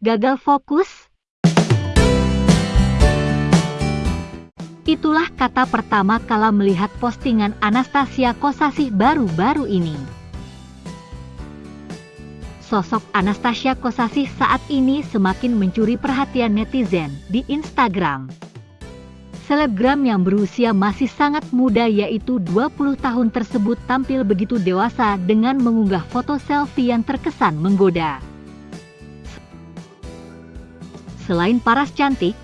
gagal fokus? Itulah kata pertama kala melihat postingan Anastasia Kosasih baru-baru ini. Sosok Anastasia Kosasih saat ini semakin mencuri perhatian netizen di Instagram. Selebgram yang berusia masih sangat muda yaitu 20 tahun tersebut tampil begitu dewasa dengan mengunggah foto selfie yang terkesan menggoda. Selain paras cantik,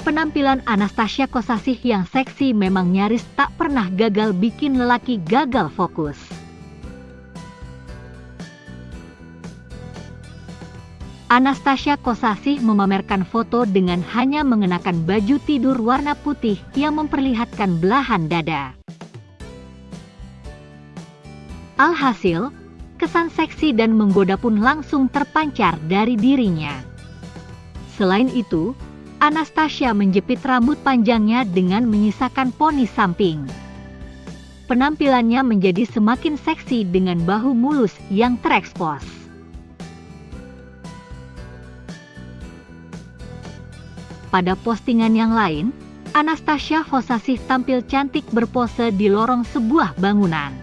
penampilan Anastasia Kosasih yang seksi memang nyaris tak pernah gagal bikin lelaki gagal fokus. Anastasia Kosasih memamerkan foto dengan hanya mengenakan baju tidur warna putih yang memperlihatkan belahan dada. Alhasil, kesan seksi dan menggoda pun langsung terpancar dari dirinya. Selain itu, Anastasia menjepit rambut panjangnya dengan menyisakan poni samping. Penampilannya menjadi semakin seksi dengan bahu mulus yang terekspos. Pada postingan yang lain, Anastasia Hosasih tampil cantik berpose di lorong sebuah bangunan.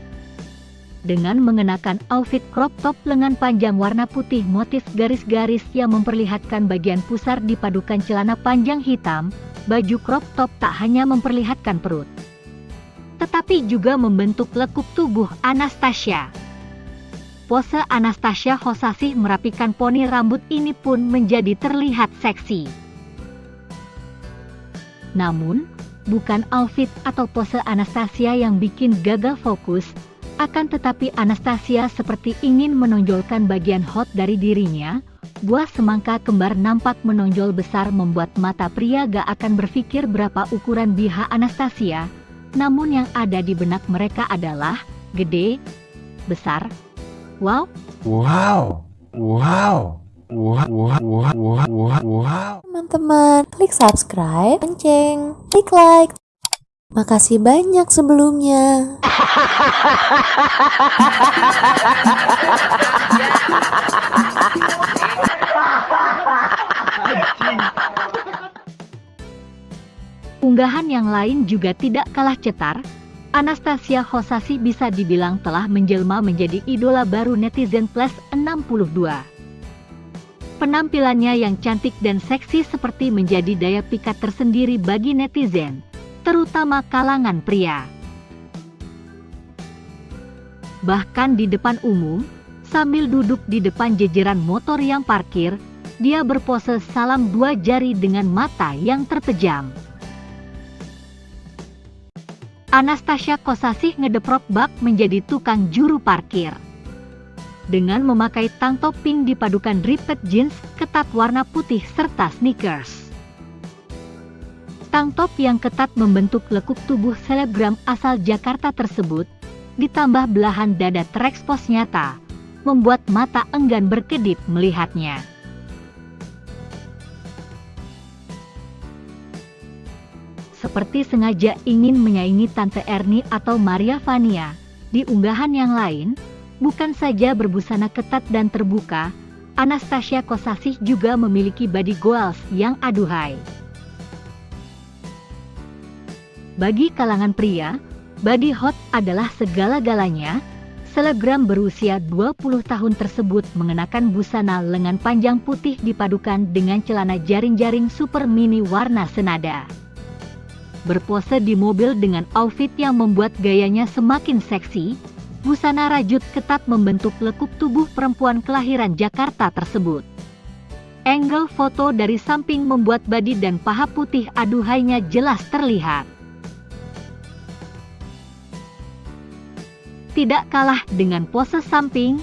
Dengan mengenakan outfit crop top lengan panjang warna putih motif garis-garis yang memperlihatkan bagian pusar dipadukan celana panjang hitam, baju crop top tak hanya memperlihatkan perut, tetapi juga membentuk lekuk tubuh Anastasia. Pose Anastasia Hosasih merapikan poni rambut ini pun menjadi terlihat seksi. Namun, bukan outfit atau pose Anastasia yang bikin gagal fokus, akan tetapi Anastasia seperti ingin menonjolkan bagian hot dari dirinya, buah semangka kembar nampak menonjol besar membuat mata pria gak akan berpikir berapa ukuran BH Anastasia, namun yang ada di benak mereka adalah gede, besar, wow, wow, wow. Wah, wah, wah, wah, wah, wah. Teman-teman, klik subscribe, lonceng, klik like. Makasih banyak sebelumnya. Unggahan yang lain juga tidak kalah cetar. Anastasia Hosasi bisa dibilang telah menjelma menjadi idola baru netizen plus 62. Penampilannya yang cantik dan seksi seperti menjadi daya pikat tersendiri bagi netizen, terutama kalangan pria. Bahkan di depan umum, sambil duduk di depan jejeran motor yang parkir, dia berpose salam dua jari dengan mata yang terpejam. Anastasia Kosasih ngedeprok bak menjadi tukang juru parkir dengan memakai tank top pink dipadukan ripped jeans, ketat warna putih serta sneakers. Tank top yang ketat membentuk lekuk tubuh selebgram asal Jakarta tersebut, ditambah belahan dada terekspos nyata, membuat mata enggan berkedip melihatnya. Seperti sengaja ingin menyaingi Tante Erni atau Maria Vania, di unggahan yang lain, Bukan saja berbusana ketat dan terbuka, Anastasia Kosasih juga memiliki body goals yang aduhai. Bagi kalangan pria, body hot adalah segala-galanya. Selebgram berusia 20 tahun tersebut mengenakan busana lengan panjang putih dipadukan dengan celana jaring-jaring super mini warna senada. Berpose di mobil dengan outfit yang membuat gayanya semakin seksi, busana rajut ketat membentuk lekuk tubuh perempuan kelahiran Jakarta tersebut. Angle foto dari samping membuat badi dan paha putih aduhainya jelas terlihat. Tidak kalah dengan pose samping,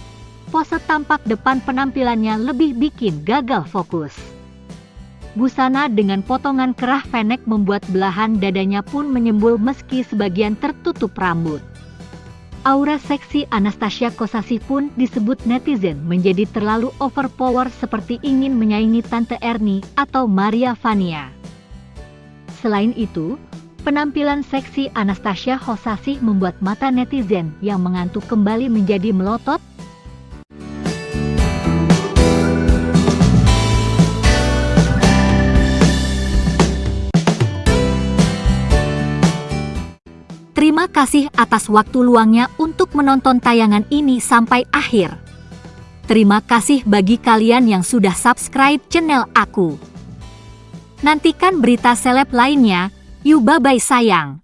pose tampak depan penampilannya lebih bikin gagal fokus. Busana dengan potongan kerah fenek membuat belahan dadanya pun menyembul meski sebagian tertutup rambut. Aura seksi Anastasia Kosasi pun disebut netizen menjadi terlalu overpower seperti ingin menyaingi Tante Erni atau Maria Vania. Selain itu, Penampilan seksi Anastasia Hosasi membuat mata netizen yang mengantuk kembali menjadi melotot. Terima kasih atas waktu luangnya untuk menonton tayangan ini sampai akhir. Terima kasih bagi kalian yang sudah subscribe channel aku. Nantikan berita seleb lainnya Yuk bye-bye sayang.